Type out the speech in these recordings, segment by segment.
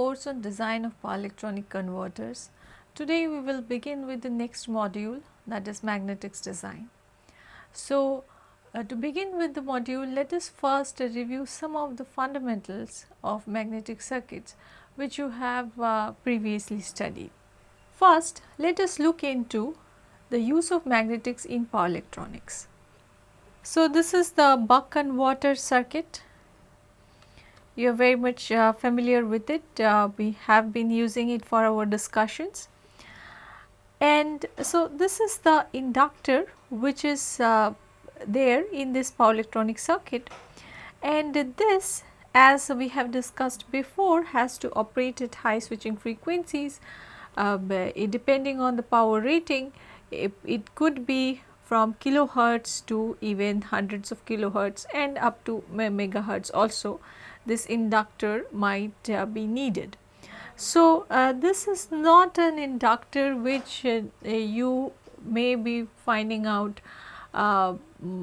course on design of power electronic converters. Today we will begin with the next module that is magnetics design. So, uh, to begin with the module let us first review some of the fundamentals of magnetic circuits which you have uh, previously studied. First let us look into the use of magnetics in power electronics. So, this is the buck converter circuit you are very much uh, familiar with it. Uh, we have been using it for our discussions. And so, this is the inductor which is uh, there in this power electronic circuit and this as we have discussed before has to operate at high switching frequencies uh, depending on the power rating it, it could be from kilohertz to even hundreds of kilohertz and up to megahertz also this inductor might uh, be needed. So, uh, this is not an inductor which uh, you may be finding out uh,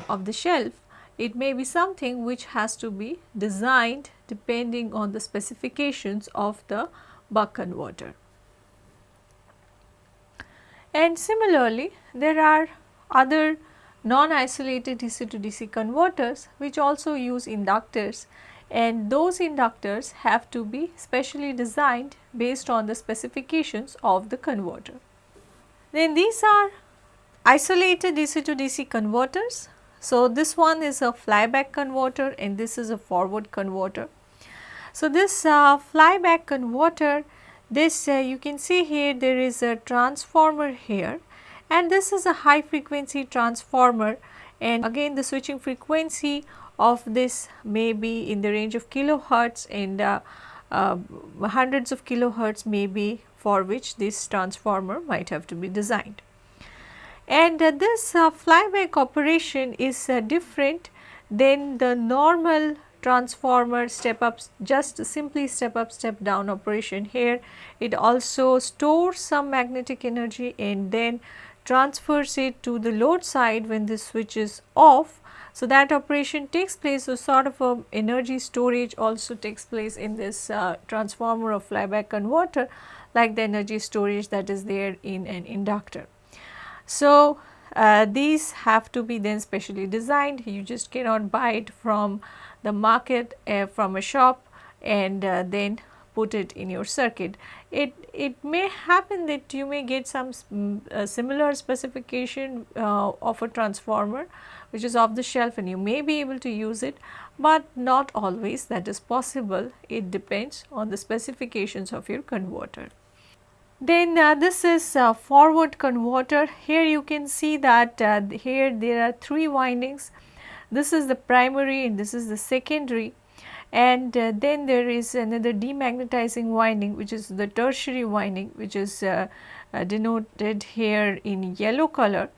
of the shelf. It may be something which has to be designed depending on the specifications of the buck converter. And similarly, there are other non-isolated DC to DC converters which also use inductors and those inductors have to be specially designed based on the specifications of the converter. Then these are isolated DC to DC converters. So, this one is a flyback converter and this is a forward converter. So, this uh, flyback converter this uh, you can see here there is a transformer here and this is a high frequency transformer and again the switching frequency of this may be in the range of kilohertz and uh, uh, hundreds of kilohertz may be for which this transformer might have to be designed. And uh, this uh, flyback operation is uh, different than the normal transformer step up just simply step up step down operation here it also stores some magnetic energy and then transfers it to the load side when the switch is off so, that operation takes place so sort of a energy storage also takes place in this uh, transformer or flyback converter like the energy storage that is there in an inductor. So, uh, these have to be then specially designed you just cannot buy it from the market uh, from a shop and uh, then put it in your circuit. It, it may happen that you may get some uh, similar specification uh, of a transformer which is off the shelf and you may be able to use it, but not always that is possible. It depends on the specifications of your converter. Then uh, this is a forward converter. Here you can see that uh, here there are three windings. This is the primary and this is the secondary and uh, then there is another demagnetizing winding which is the tertiary winding which is uh, uh, denoted here in yellow color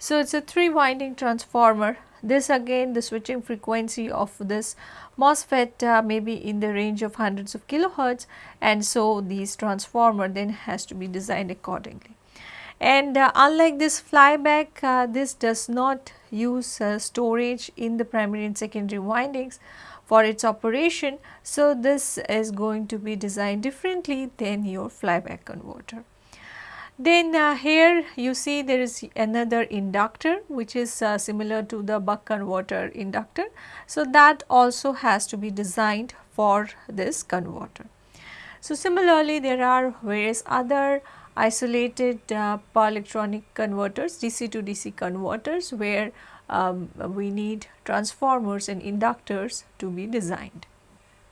so, it is a 3 winding transformer. This again the switching frequency of this MOSFET uh, may be in the range of hundreds of kilohertz and so this transformer then has to be designed accordingly. And uh, unlike this flyback, uh, this does not use uh, storage in the primary and secondary windings for its operation. So, this is going to be designed differently than your flyback converter. Then uh, here you see there is another inductor which is uh, similar to the buck converter inductor. So, that also has to be designed for this converter. So, similarly there are various other isolated uh, power electronic converters DC to DC converters where um, we need transformers and inductors to be designed.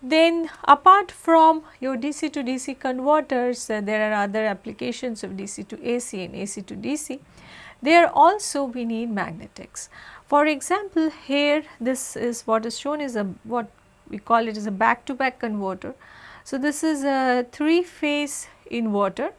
Then apart from your DC to DC converters, uh, there are other applications of DC to AC and AC to DC. There also we need magnetics. For example, here this is what is shown is a what we call it as a back to back converter. So, this is a 3 phase inverter.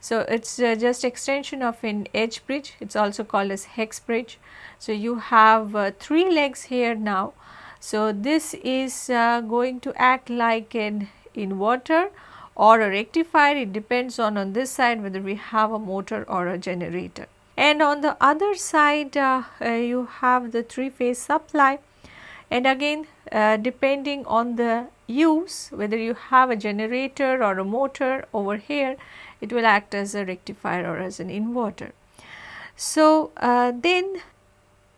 So, it is uh, just extension of an H bridge, it is also called as hex bridge. So, you have uh, 3 legs here now so, this is uh, going to act like an inverter or a rectifier it depends on on this side whether we have a motor or a generator. And on the other side uh, uh, you have the 3 phase supply and again uh, depending on the use whether you have a generator or a motor over here it will act as a rectifier or as an inverter. So, uh, then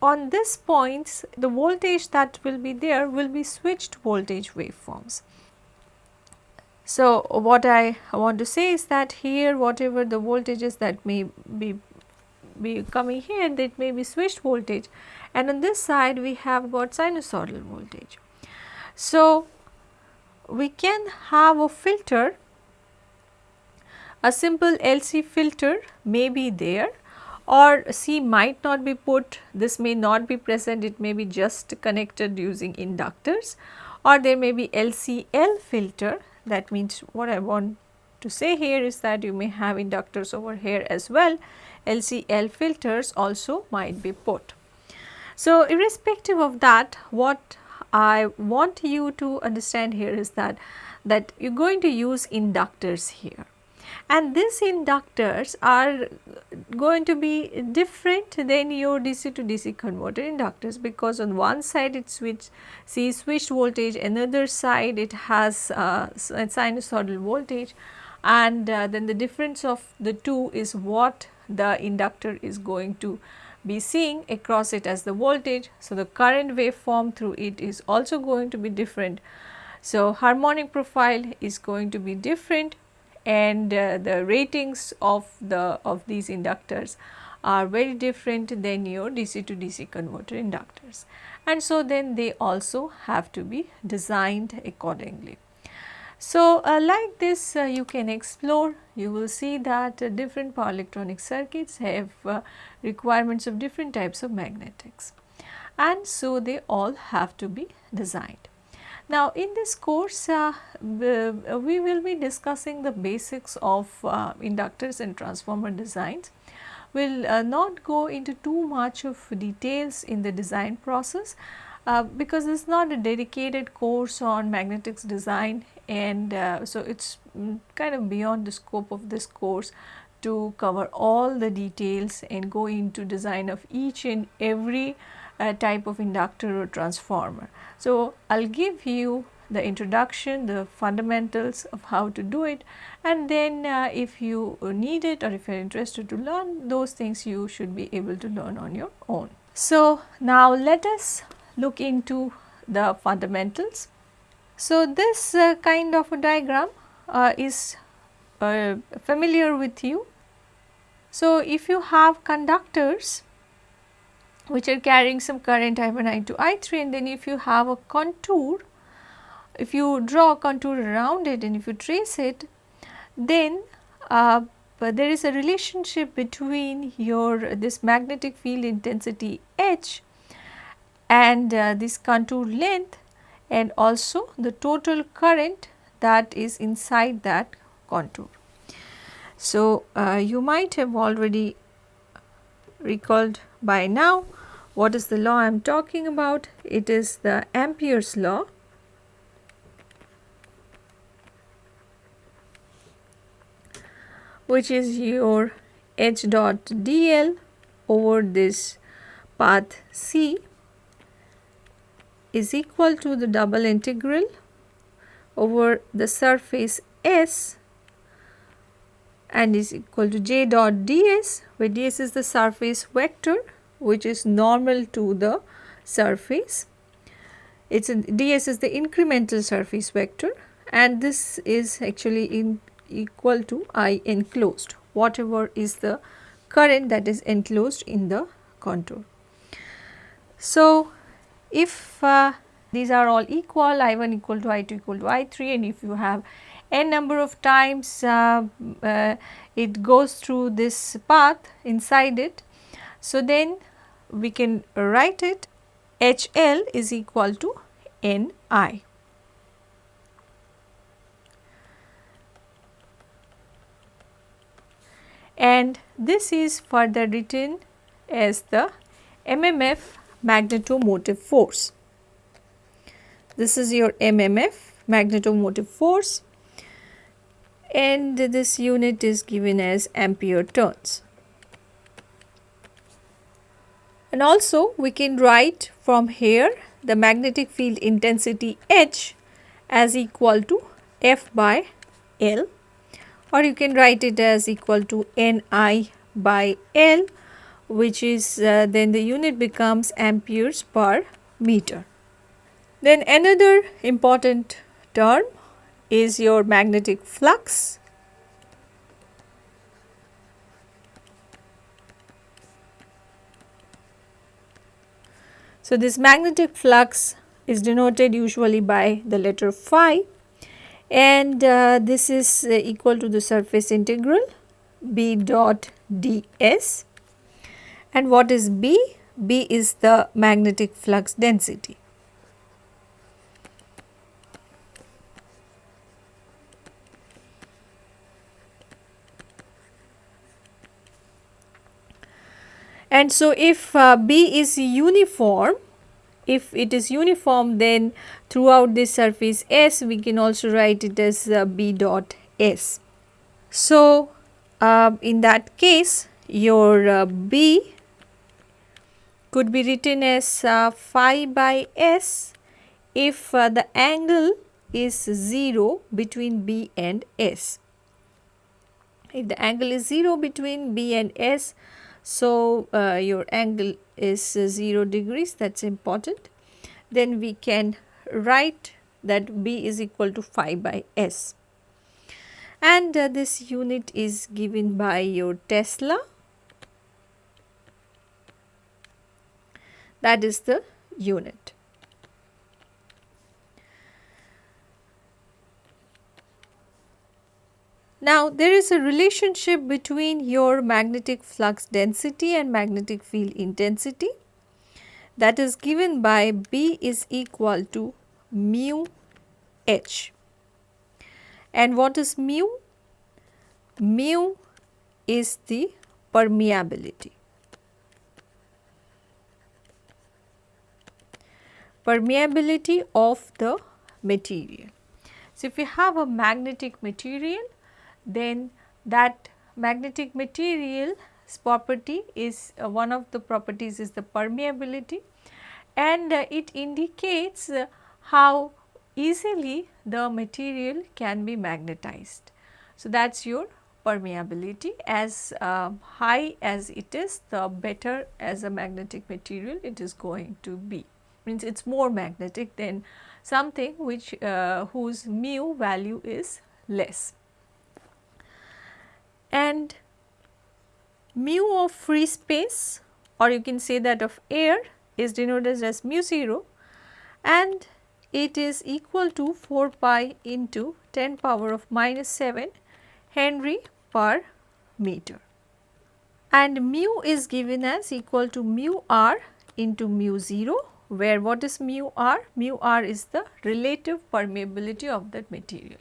on this points the voltage that will be there will be switched voltage waveforms. So, what I want to say is that here whatever the voltages that may be be coming here that may be switched voltage and on this side we have got sinusoidal voltage. So, we can have a filter a simple LC filter may be there or C might not be put this may not be present it may be just connected using inductors or there may be LCL filter that means what I want to say here is that you may have inductors over here as well LCL filters also might be put. So, irrespective of that what I want you to understand here is that that you are going to use inductors here. And these inductors are going to be different than your DC to DC converter inductors because on one side it switch see switched voltage another side it has uh, sinusoidal voltage and uh, then the difference of the two is what the inductor is going to be seeing across it as the voltage. So, the current waveform through it is also going to be different. So, harmonic profile is going to be different and uh, the ratings of the of these inductors are very different than your DC to DC converter inductors and so then they also have to be designed accordingly. So, uh, like this uh, you can explore you will see that uh, different power electronic circuits have uh, requirements of different types of magnetics and so they all have to be designed. Now, in this course uh, we will be discussing the basics of uh, inductors and transformer designs. We will not go into too much of details in the design process uh, because it is not a dedicated course on magnetics design and uh, so it is mm, kind of beyond the scope of this course to cover all the details and go into design of each and every uh, type of inductor or transformer. So, I will give you the introduction, the fundamentals of how to do it and then uh, if you need it or if you are interested to learn those things you should be able to learn on your own. So, now let us look into the fundamentals. So, this uh, kind of a diagram uh, is uh, familiar with you. So, if you have conductors which are carrying some current I1, I2, I3 and then if you have a contour, if you draw a contour around it and if you trace it, then uh, there is a relationship between your this magnetic field intensity H and uh, this contour length and also the total current that is inside that contour. So, uh, you might have already recalled by now what is the law I am talking about? It is the Ampere's law. which is your h dot dl over this path C is equal to the double integral over the surface S and is equal to j dot ds where ds is the surface vector which is normal to the surface. It's a, ds is the incremental surface vector and this is actually in equal to I enclosed whatever is the current that is enclosed in the contour. So, if uh, these are all equal I1 equal to I2 equal to I3 and if you have n number of times uh, uh, it goes through this path inside it. So, then we can write it HL is equal to NI. And this is further written as the MMF magnetomotive force. This is your MMF magnetomotive force and this unit is given as ampere turns. And also we can write from here the magnetic field intensity H as equal to F by L or you can write it as equal to Ni by L which is uh, then the unit becomes amperes per meter. Then another important term is your magnetic flux. So, this magnetic flux is denoted usually by the letter phi and uh, this is uh, equal to the surface integral b dot ds and what is b? b is the magnetic flux density. And so, if uh, b is uniform if it is uniform then throughout this surface S we can also write it as uh, B dot S. So, uh, in that case your uh, B could be written as uh, phi by S if uh, the angle is 0 between B and S. If the angle is 0 between B and S, so uh, your angle is uh, 0 degrees. That is important. Then we can write that B is equal to phi by S. And uh, this unit is given by your Tesla. That is the unit. Now, there is a relationship between your magnetic flux density and magnetic field intensity that is given by B is equal to mu H. And what is mu? Mu is the permeability. Permeability of the material. So, if you have a magnetic material then that magnetic material's property is uh, one of the properties is the permeability. And uh, it indicates uh, how easily the material can be magnetized. So, that is your permeability. As uh, high as it is the better as a magnetic material it is going to be. Means it is more magnetic than something which uh, whose mu value is less and mu of free space or you can say that of air is denoted as mu 0 and it is equal to 4 pi into 10 power of minus 7 Henry per meter. And mu is given as equal to mu r into mu 0 where what is mu r? Mu r is the relative permeability of that material.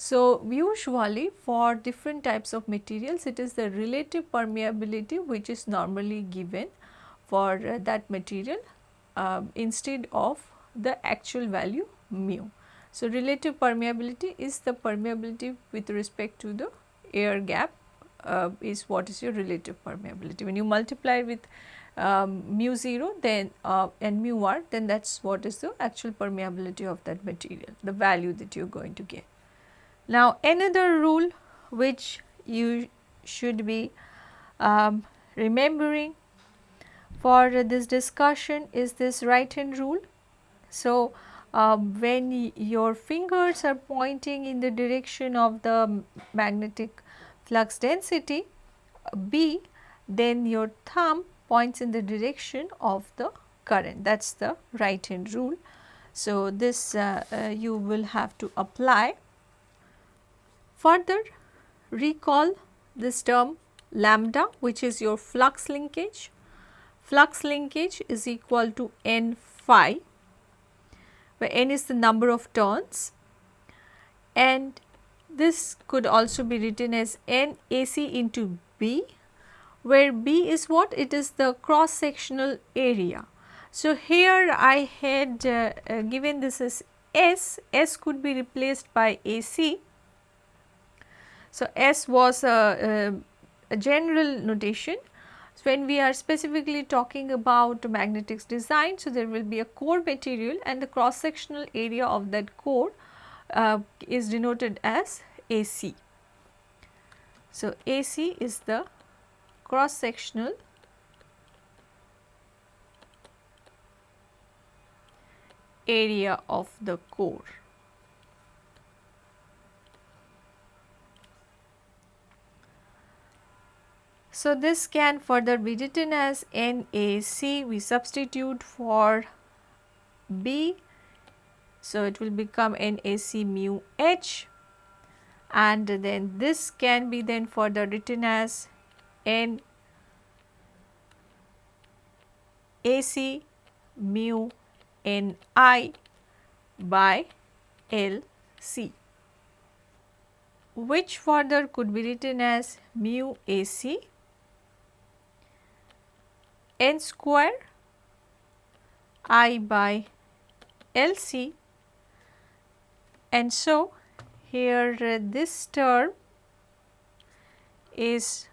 So, usually for different types of materials it is the relative permeability which is normally given for uh, that material uh, instead of the actual value mu. So, relative permeability is the permeability with respect to the air gap uh, is what is your relative permeability. When you multiply with um, mu 0 then uh, and mu r then that is what is the actual permeability of that material, the value that you are going to get. Now, another rule which you should be um, remembering for this discussion is this right hand rule. So, uh, when your fingers are pointing in the direction of the magnetic flux density B, then your thumb points in the direction of the current that is the right hand rule. So, this uh, uh, you will have to apply Further recall this term lambda which is your flux linkage. Flux linkage is equal to n phi where n is the number of turns and this could also be written as n AC into B where B is what? It is the cross sectional area. So, here I had uh, uh, given this as S, S could be replaced by AC so, S was a, a, a general notation. So, when we are specifically talking about magnetics design, so there will be a core material and the cross sectional area of that core uh, is denoted as AC. So, AC is the cross sectional area of the core. So, this can further be written as NAC we substitute for B. So, it will become NAC mu H. And then this can be then further written as N AC mu N I by L C. Which further could be written as mu AC n square i by L c and so here uh, this term is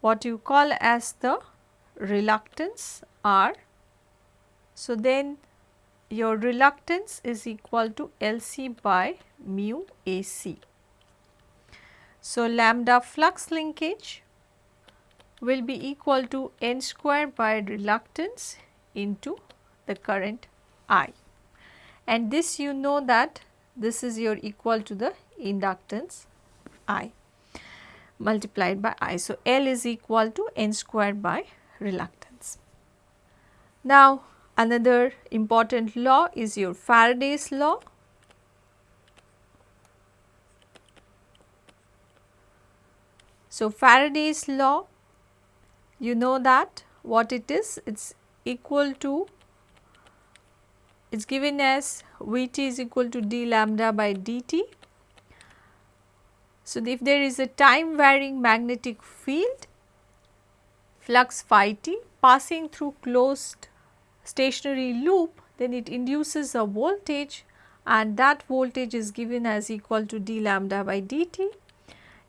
what you call as the reluctance R. So, then your reluctance is equal to L c by mu A c. So, lambda flux linkage will be equal to n square by reluctance into the current I. And this you know that this is your equal to the inductance I multiplied by I. So, L is equal to n square by reluctance. Now, another important law is your Faraday's law. So, Faraday's law you know that what it is it is equal to it is given as Vt is equal to d lambda by dt. So, if there is a time varying magnetic field flux phi t passing through closed stationary loop then it induces a voltage and that voltage is given as equal to d lambda by dt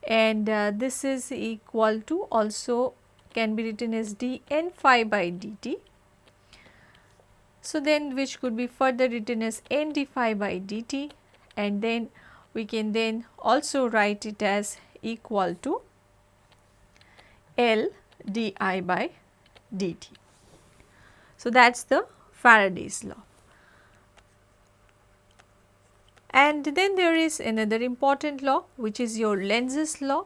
and uh, this is equal to also can be written as dn phi by dt. So, then which could be further written as n d phi by dt and then we can then also write it as equal to L di by dt. So, that is the Faraday's law. And then there is another important law which is your Lenz's law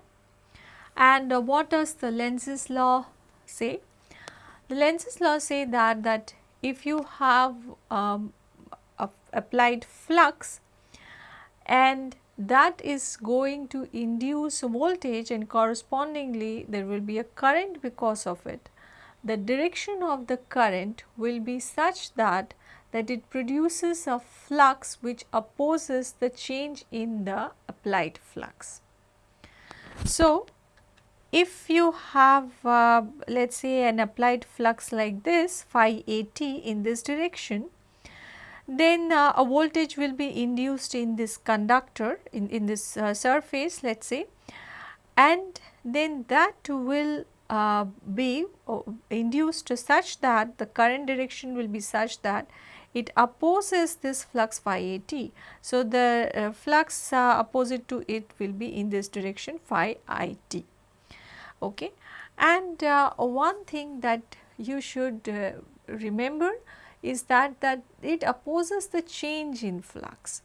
and uh, what does the Lenz's law say? The Lenz's law say that that if you have um, applied flux and that is going to induce voltage and correspondingly there will be a current because of it. The direction of the current will be such that that it produces a flux which opposes the change in the applied flux. So, if you have uh, let us say an applied flux like this phi a t in this direction, then uh, a voltage will be induced in this conductor in, in this uh, surface let us say and then that will uh, be uh, induced such that the current direction will be such that it opposes this flux phi a t. So, the uh, flux opposite to it will be in this direction phi i t okay. And uh, one thing that you should uh, remember is that that it opposes the change in flux.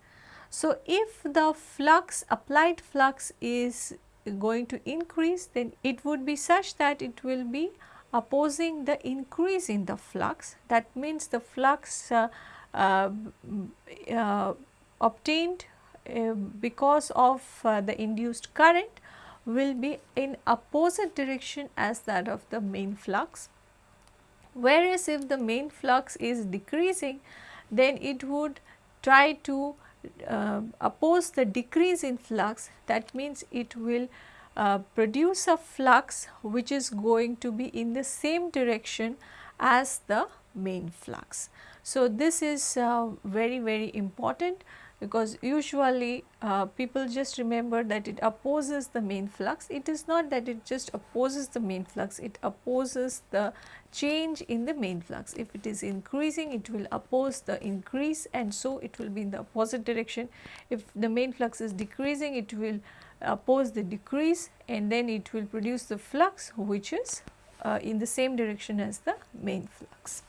So, if the flux applied flux is going to increase then it would be such that it will be opposing the increase in the flux that means the flux uh, uh, uh, obtained uh, because of uh, the induced current will be in opposite direction as that of the main flux. Whereas, if the main flux is decreasing then it would try to uh, oppose the decrease in flux that means it will uh, produce a flux which is going to be in the same direction as the main flux. So, this is uh, very very important because usually uh, people just remember that it opposes the main flux. It is not that it just opposes the main flux, it opposes the change in the main flux. If it is increasing, it will oppose the increase and so it will be in the opposite direction. If the main flux is decreasing, it will oppose the decrease and then it will produce the flux which is uh, in the same direction as the main flux.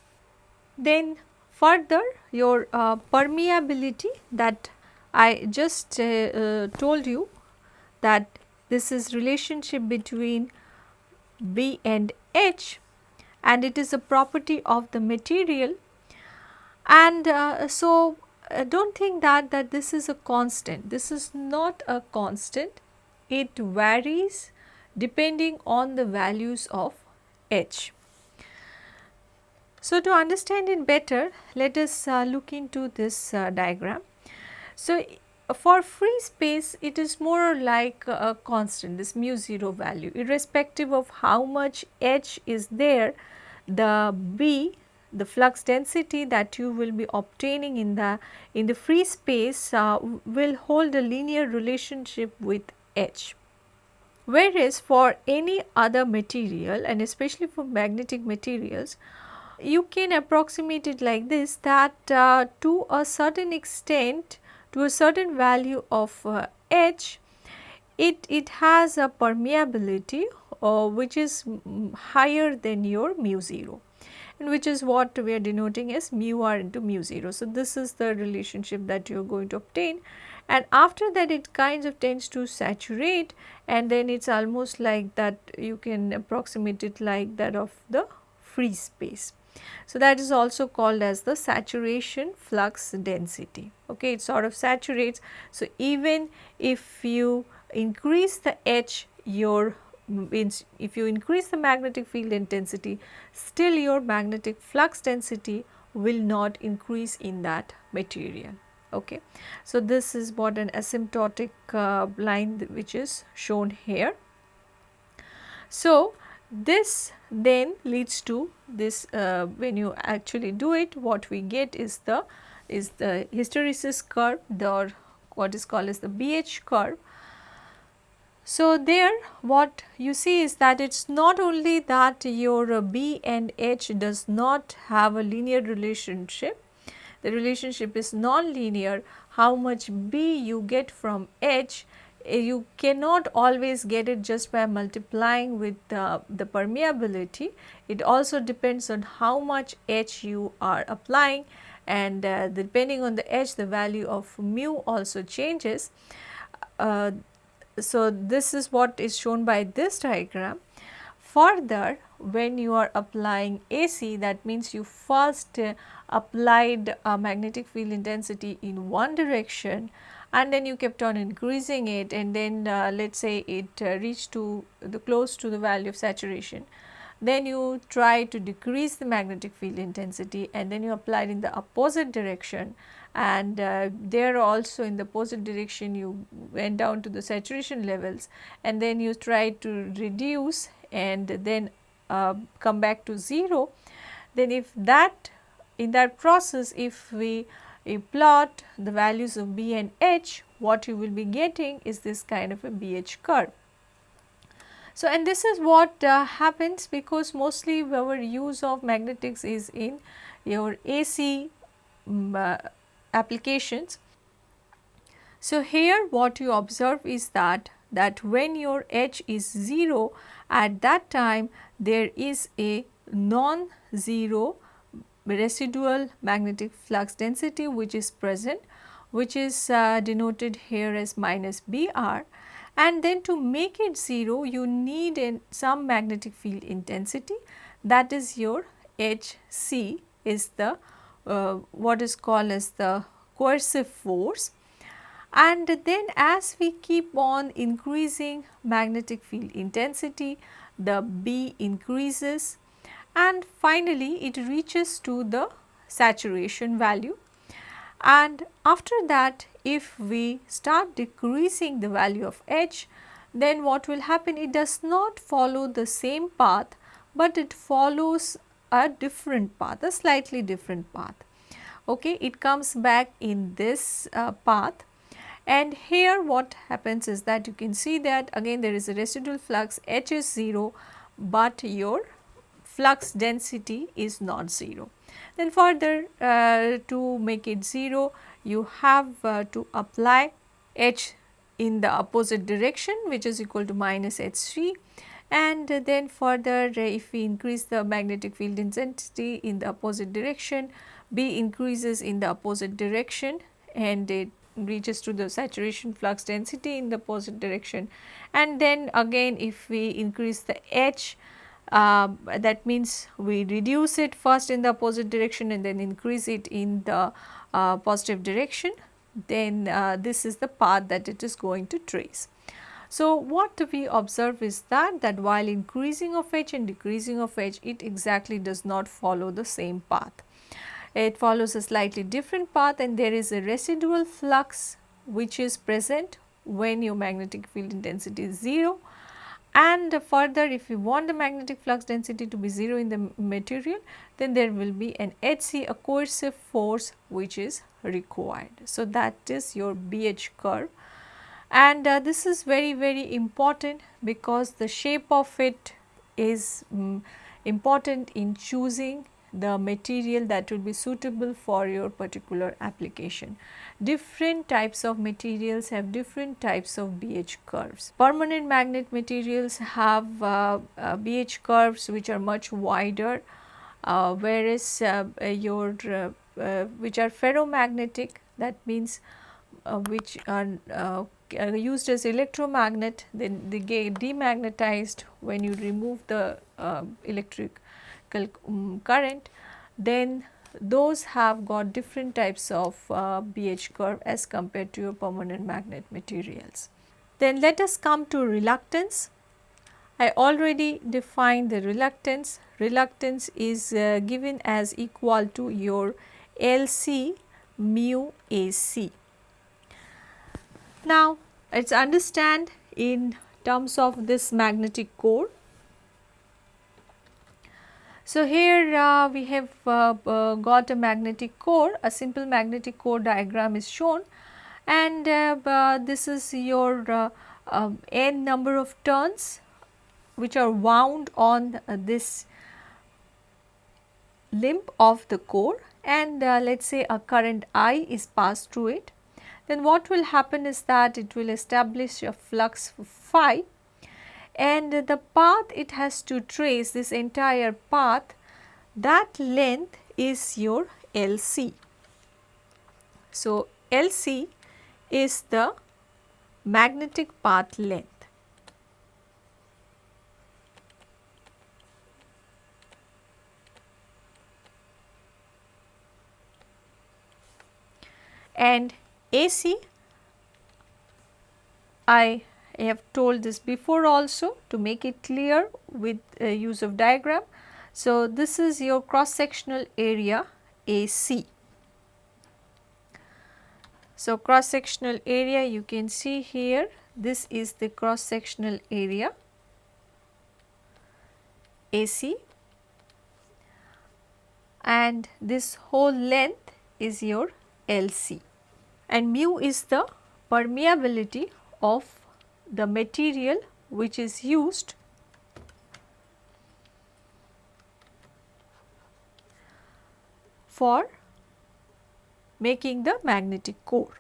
Then further your uh, permeability that I just uh, uh, told you that this is relationship between B and H and it is a property of the material. And uh, so uh, do not think that that this is a constant. This is not a constant. It varies depending on the values of H. So, to understand it better let us uh, look into this uh, diagram. So, for free space it is more like a constant this mu 0 value irrespective of how much H is there the B the flux density that you will be obtaining in the in the free space uh, will hold a linear relationship with H. Whereas for any other material and especially for magnetic materials you can approximate it like this that uh, to a certain extent to a certain value of uh, H it, it has a permeability uh, which is higher than your mu 0 and which is what we are denoting as mu r into mu 0. So, this is the relationship that you are going to obtain and after that it kind of tends to saturate and then it is almost like that you can approximate it like that of the free space. So, that is also called as the saturation flux density okay it sort of saturates. So, even if you increase the H your if you increase the magnetic field intensity still your magnetic flux density will not increase in that material okay. So, this is what an asymptotic uh, line which is shown here. So, this then leads to this uh, when you actually do it what we get is the is the hysteresis curve the or what is called as the BH curve. So, there what you see is that it is not only that your B and H does not have a linear relationship, the relationship is non-linear, how much B you get from H you cannot always get it just by multiplying with uh, the permeability. It also depends on how much H you are applying and uh, depending on the H the value of mu also changes. Uh, so, this is what is shown by this diagram. Further when you are applying AC that means you first uh, applied a magnetic field intensity in one direction and then you kept on increasing it and then uh, let us say it uh, reached to the close to the value of saturation. Then you try to decrease the magnetic field intensity and then you applied in the opposite direction and uh, there also in the opposite direction you went down to the saturation levels and then you tried to reduce and then uh, come back to 0 then if that in that process if we plot the values of B and H what you will be getting is this kind of a BH curve. So, and this is what uh, happens because mostly our use of magnetics is in your AC um, uh, applications. So, here what you observe is that that when your H is 0 at that time there is a non-zero residual magnetic flux density which is present which is uh, denoted here as minus Br. And then to make it 0 you need some magnetic field intensity. That is your Hc is the uh, what is called as the coercive force. And then as we keep on increasing magnetic field intensity the B increases and finally it reaches to the saturation value. And after that if we start decreasing the value of H then what will happen? It does not follow the same path but it follows a different path a slightly different path. Okay it comes back in this uh, path. And here what happens is that you can see that again there is a residual flux H is 0 but your flux density is not 0. Then further uh, to make it 0 you have uh, to apply H in the opposite direction which is equal to minus Hc and then further if we increase the magnetic field intensity in the opposite direction B increases in the opposite direction and it reaches to the saturation flux density in the opposite direction and then again if we increase the H uh, that means we reduce it first in the opposite direction and then increase it in the uh, positive direction then uh, this is the path that it is going to trace. So, what we observe is that that while increasing of H and decreasing of H it exactly does not follow the same path. It follows a slightly different path and there is a residual flux which is present when your magnetic field intensity is 0 and further if you want the magnetic flux density to be 0 in the material then there will be an HC a coercive force which is required. So, that is your BH curve and uh, this is very very important because the shape of it is um, important in choosing the material that will be suitable for your particular application. Different types of materials have different types of BH curves. Permanent magnet materials have uh, uh, BH curves which are much wider uh, whereas uh, your uh, which are ferromagnetic that means which are used as electromagnet then they get demagnetized when you remove the electric um, current then those have got different types of uh, BH curve as compared to your permanent magnet materials. Then let us come to reluctance. I already defined the reluctance. Reluctance is uh, given as equal to your LC mu AC. Now, let us understand in terms of this magnetic core so, here uh, we have uh, uh, got a magnetic core, a simple magnetic core diagram is shown and uh, this is your uh, um, n number of turns which are wound on uh, this limb of the core and let us say a current I is passed through it. Then what will happen is that it will establish a flux phi and the path it has to trace this entire path that length is your LC. So, LC is the magnetic path length. And AC I I have told this before also to make it clear with uh, use of diagram. So, this is your cross sectional area AC. So, cross sectional area you can see here this is the cross sectional area AC and this whole length is your LC and mu is the permeability of the material which is used for making the magnetic core.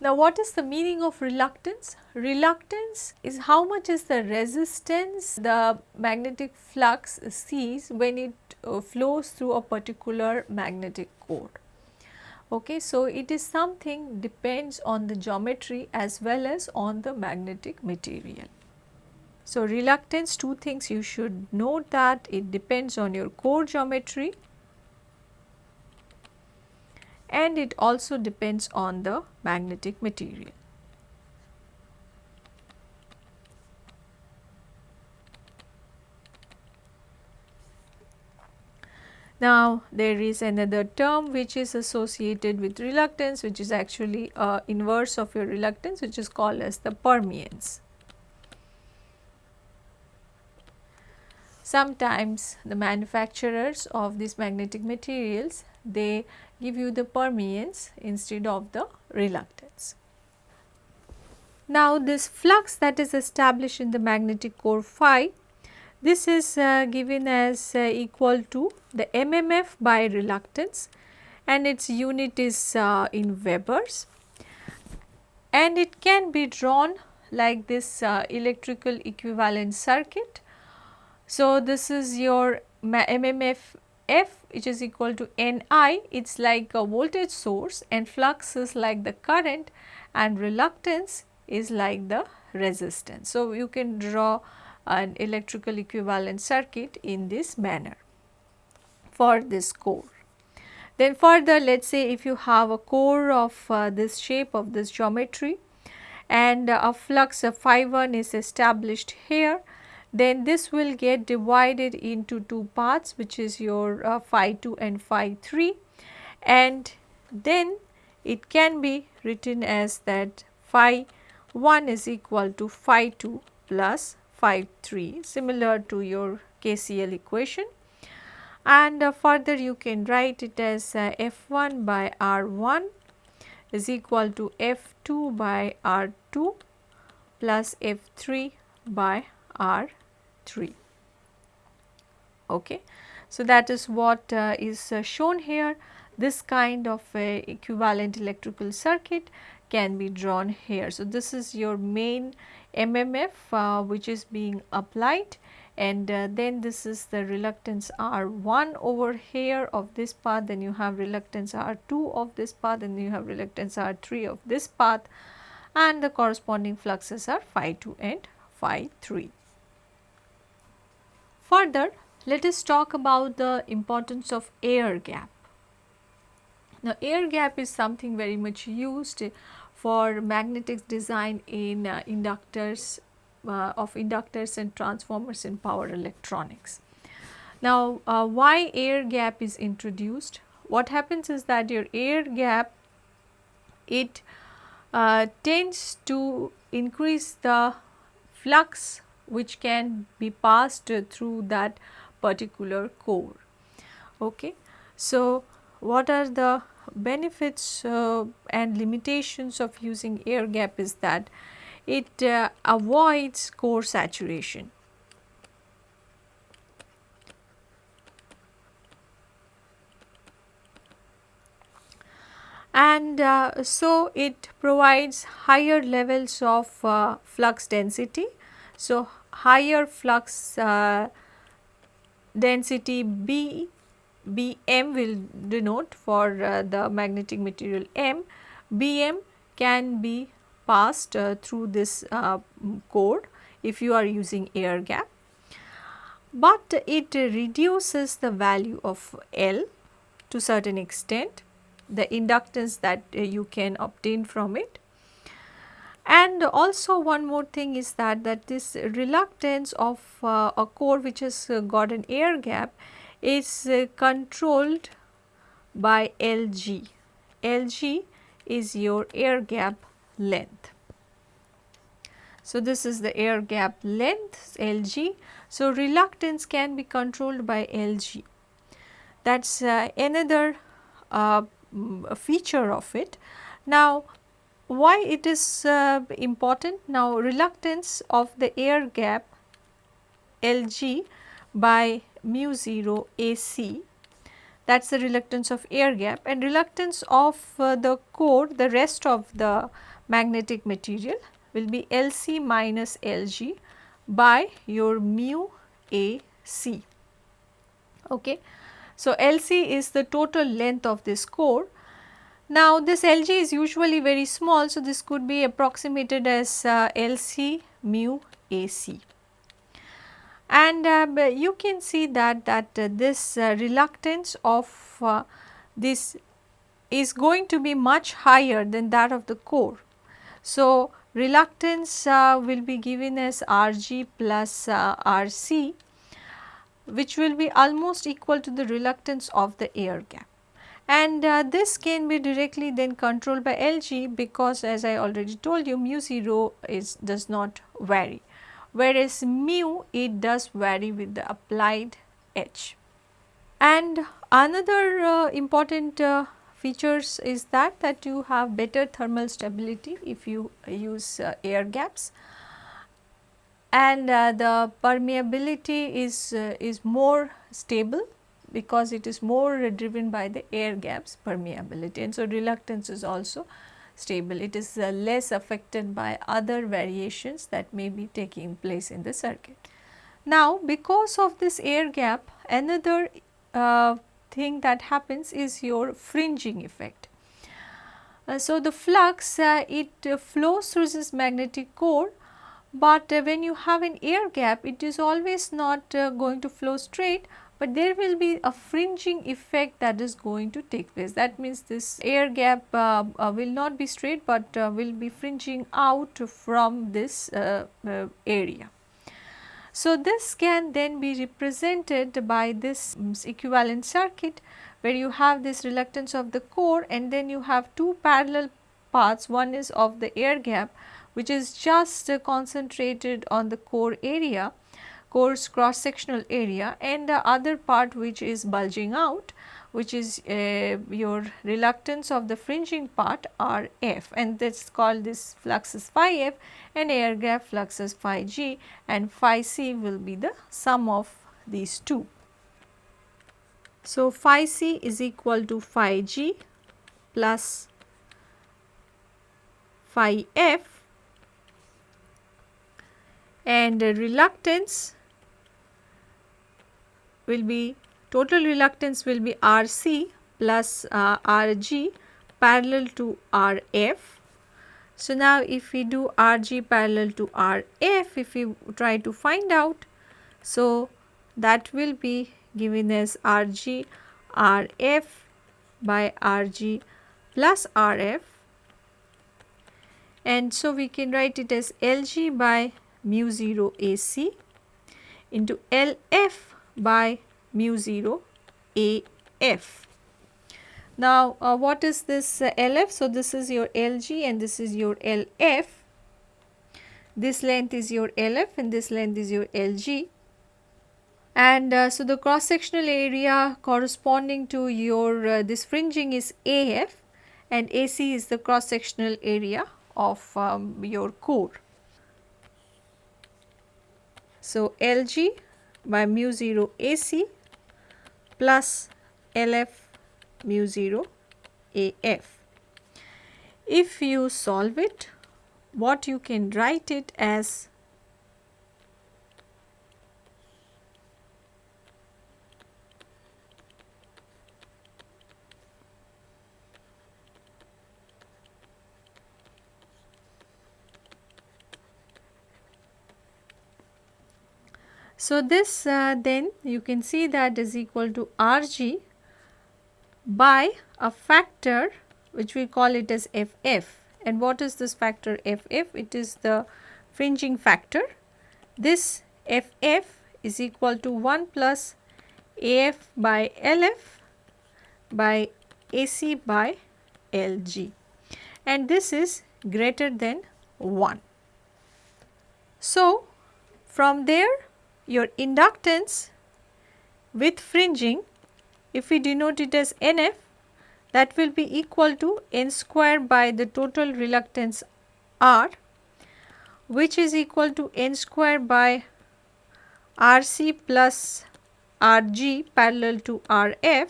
Now, what is the meaning of reluctance? Reluctance is how much is the resistance the magnetic flux sees when it uh, flows through a particular magnetic core. Okay, so it is something depends on the geometry as well as on the magnetic material. So, reluctance two things you should note that it depends on your core geometry and it also depends on the magnetic material. Now, there is another term which is associated with reluctance which is actually a inverse of your reluctance which is called as the permeance. Sometimes the manufacturers of these magnetic materials they give you the permeance instead of the reluctance. Now this flux that is established in the magnetic core phi, this is uh, given as uh, equal to the MMF by reluctance and its unit is uh, in Webers and it can be drawn like this uh, electrical equivalent circuit. So this is your MMF F which is equal to Ni, it is like a voltage source and flux is like the current and reluctance is like the resistance. So, you can draw an electrical equivalent circuit in this manner for this core. Then further let us say if you have a core of uh, this shape of this geometry and uh, a flux of phi 1 is established here then this will get divided into two parts which is your uh, phi 2 and phi 3 and then it can be written as that phi 1 is equal to phi 2 plus phi 3 similar to your KCL equation and uh, further you can write it as uh, F1 by R1 is equal to F2 by R2 plus F3 by R3. Okay. So, that is what uh, is uh, shown here this kind of equivalent electrical circuit can be drawn here. So, this is your main MMF uh, which is being applied and uh, then this is the reluctance R1 over here of this path then you have reluctance R2 of this path and you have reluctance R3 of this path and the corresponding fluxes are phi 2 and phi 3. Further let us talk about the importance of air gap. Now air gap is something very much used for magnetics design in uh, inductors uh, of inductors and transformers in power electronics. Now, uh, why air gap is introduced? What happens is that your air gap it uh, tends to increase the flux which can be passed through that particular core. Okay. So, what are the benefits uh, and limitations of using air gap is that it uh, avoids core saturation. and uh, so it provides higher levels of uh, flux density. So, higher flux uh, density B Bm will denote for uh, the magnetic material M, Bm can be passed uh, through this uh, core if you are using air gap, but it reduces the value of L to certain extent, the inductance that uh, you can obtain from it. And also one more thing is that, that this reluctance of uh, a core which has uh, got an air gap is uh, controlled by Lg. Lg is your air gap length. So, this is the air gap length Lg. So, reluctance can be controlled by Lg. That is uh, another uh, feature of it. Now, why it is uh, important? Now, reluctance of the air gap Lg by mu 0 AC that is the reluctance of air gap and reluctance of uh, the core the rest of the magnetic material will be Lc minus Lg by your mu AC. Okay. So, Lc is the total length of this core. Now, this Lg is usually very small. So, this could be approximated as uh, Lc mu AC and uh, you can see that that uh, this uh, reluctance of uh, this is going to be much higher than that of the core. So, reluctance uh, will be given as Rg plus uh, Rc which will be almost equal to the reluctance of the air gap and this can be directly then controlled by Lg because as I already told you mu 0 is does not vary whereas mu it does vary with the applied H. And Another uh, important uh, features is that that you have better thermal stability if you use uh, air gaps and uh, the permeability is uh, is more stable because it is more driven by the air gaps permeability and so reluctance is also stable it is uh, less affected by other variations that may be taking place in the circuit. Now because of this air gap another uh, thing that happens is your fringing effect. Uh, so, the flux uh, it uh, flows through this magnetic core, but uh, when you have an air gap it is always not going to flow straight, but there will be a fringing effect that is going to take place. That means, this air gap uh, will not be straight, but will be fringing out from this area. So, this can then be represented by this um, equivalent circuit where you have this reluctance of the core and then you have two parallel paths one is of the air gap which is just uh, concentrated on the core area core's cross sectional area and the other part which is bulging out which is uh, your reluctance of the fringing part R f. And that is called this flux is phi f and air gap flux is phi g. And phi c will be the sum of these two. So, phi c is equal to phi g plus phi f. And reluctance will be total reluctance will be Rc plus uh, Rg parallel to Rf. So, now if we do Rg parallel to Rf, if we try to find out, so that will be given as Rg Rf by Rg plus Rf and so we can write it as Lg by mu 0 Ac into Lf by mu 0 A f. Now, uh, what is this uh, LF? So, this is your LG and this is your LF. This length is your LF and this length is your LG. And uh, so, the cross sectional area corresponding to your uh, this fringing is AF and AC is the cross sectional area of um, your core. So, LG by mu 0 AC plus LF mu 0 AF. If you solve it, what you can write it as So, this uh, then you can see that is equal to Rg by a factor which we call it as Ff and what is this factor Ff? It is the fringing factor. This Ff is equal to 1 plus Af by Lf by Ac by Lg and this is greater than 1. So, from there your inductance with fringing if we denote it as LF that will be equal to N square by the total reluctance R which is equal to N square by RC plus RG parallel to RF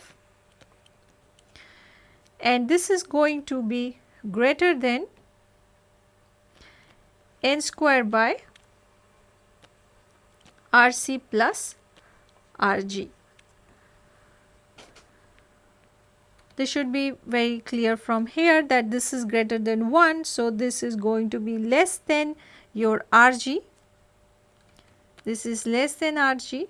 and this is going to be greater than N square by Rc plus Rg. This should be very clear from here that this is greater than 1. So, this is going to be less than your Rg. This is less than Rg.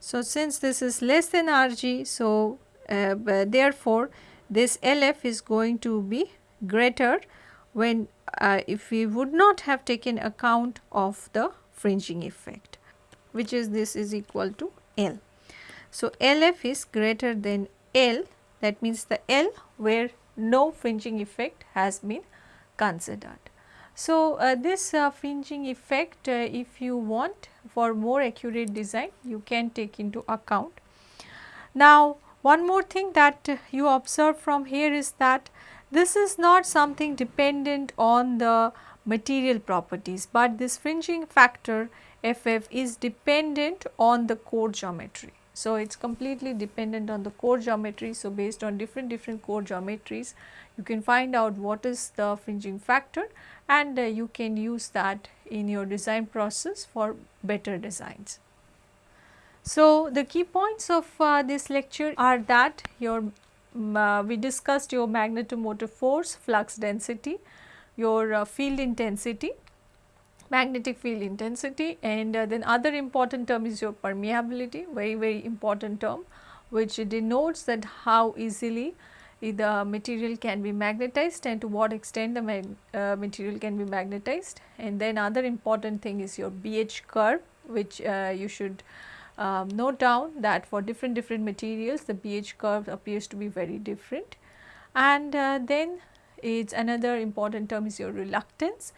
So, since this is less than Rg, so uh, therefore, this LF is going to be greater when uh, if we would not have taken account of the fringing effect which is this is equal to L. So, LF is greater than L that means the L where no fringing effect has been considered. So, uh, this uh, fringing effect uh, if you want for more accurate design you can take into account. Now, One more thing that you observe from here is that this is not something dependent on the material properties, but this fringing factor FF is dependent on the core geometry. So, it is completely dependent on the core geometry. So, based on different different core geometries you can find out what is the fringing factor and uh, you can use that in your design process for better designs. So, the key points of uh, this lecture are that your um, uh, we discussed your magnetomotive force, flux density, your uh, field intensity, magnetic field intensity and uh, then other important term is your permeability very very important term which denotes that how easily the material can be magnetized and to what extent the uh, material can be magnetized. And then other important thing is your BH curve which uh, you should um, note down that for different different materials the BH curve appears to be very different. And uh, then it's another important term is your reluctance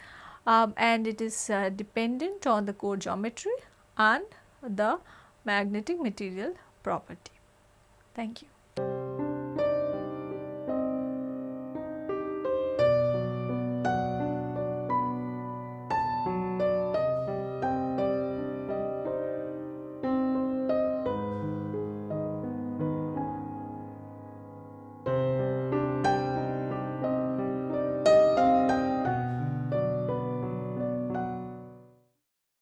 um, and it is uh, dependent on the core geometry and the magnetic material property. Thank you.